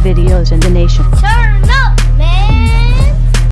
videos in the nation.